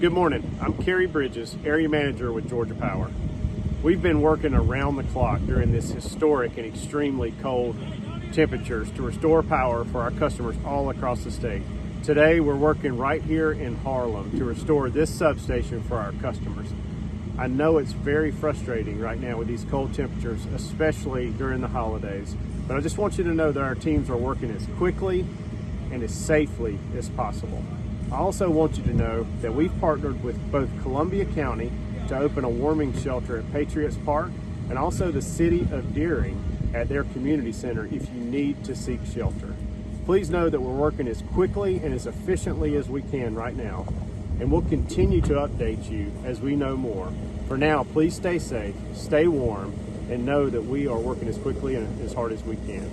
Good morning. I'm Kerry Bridges, Area Manager with Georgia Power. We've been working around the clock during this historic and extremely cold temperatures to restore power for our customers all across the state. Today, we're working right here in Harlem to restore this substation for our customers. I know it's very frustrating right now with these cold temperatures, especially during the holidays, but I just want you to know that our teams are working as quickly and as safely as possible. I also want you to know that we've partnered with both Columbia County to open a warming shelter at Patriots Park and also the City of Dearing at their community center if you need to seek shelter. Please know that we're working as quickly and as efficiently as we can right now, and we'll continue to update you as we know more. For now, please stay safe, stay warm, and know that we are working as quickly and as hard as we can.